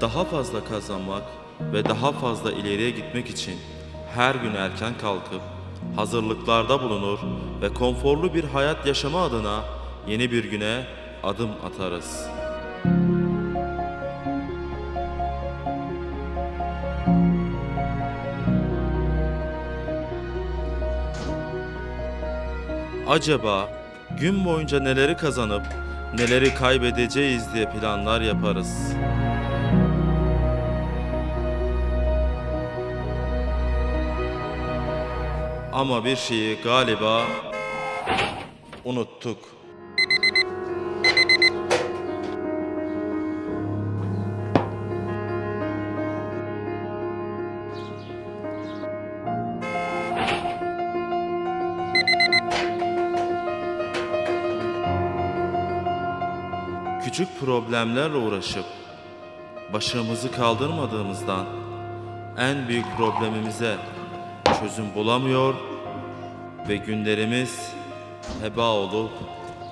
daha fazla kazanmak ve daha fazla ileriye gitmek için her gün erken kalkıp hazırlıklarda bulunur ve konforlu bir hayat yaşama adına yeni bir güne adım atarız. Acaba gün boyunca neleri kazanıp neleri kaybedeceğiz diye planlar yaparız. Ama bir şeyi galiba unuttuk. Küçük problemlerle uğraşıp başımızı kaldırmadığımızdan en büyük problemimize çözüm bulamıyor ve günlerimiz heba olup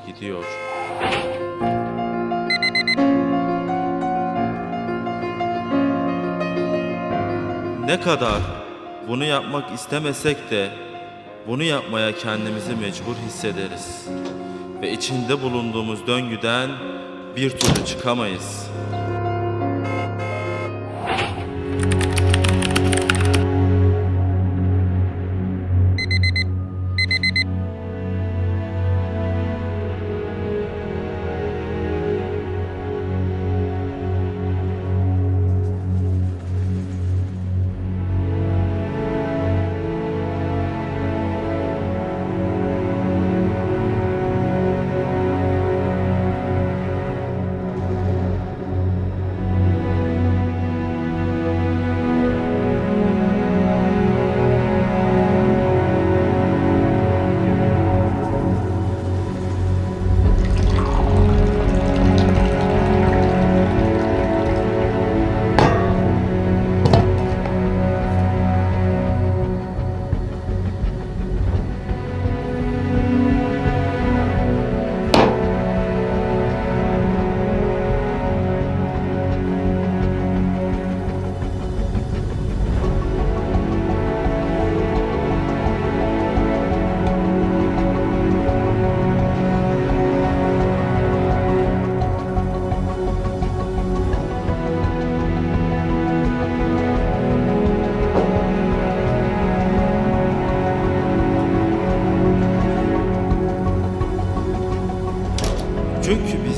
gidiyor. Ne kadar bunu yapmak istemesek de bunu yapmaya kendimizi mecbur hissederiz ve içinde bulunduğumuz döngüden bir türlü çıkamayız.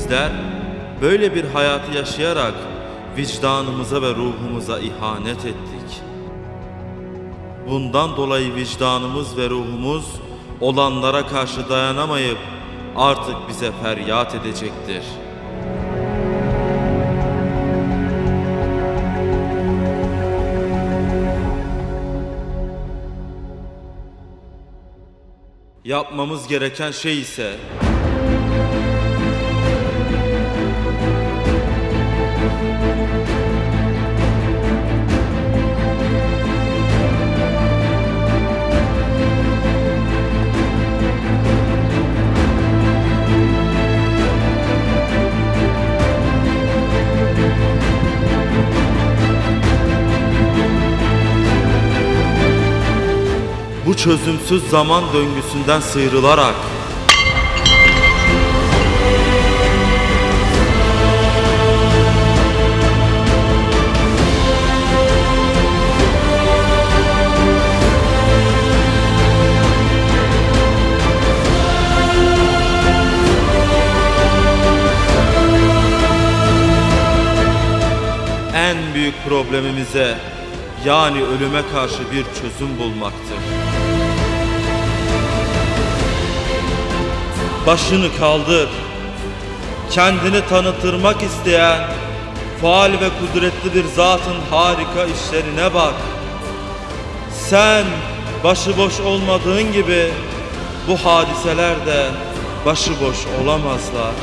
Bizler böyle bir hayatı yaşayarak vicdanımıza ve ruhumuza ihanet ettik. Bundan dolayı vicdanımız ve ruhumuz olanlara karşı dayanamayıp artık bize feryat edecektir. Yapmamız gereken şey ise bu çözümsüz zaman döngüsünden sıyrılarak en büyük problemimize yani ölüme karşı bir çözüm bulmaktır. Başını kaldır. Kendini tanıtırmak isteyen faal ve kudretli bir zatın harika işlerine bak. Sen başıboş olmadığın gibi bu hadiseler de başıboş olamazlar.